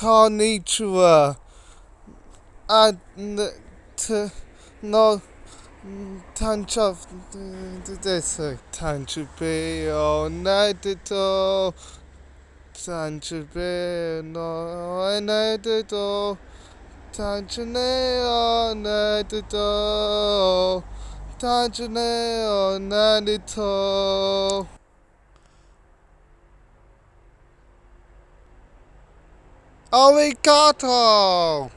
Konnichiwa. And to no tancha this tancha be onedito oh, tancha be no onedito tancha ne onedito tancha ne onedito Arigato!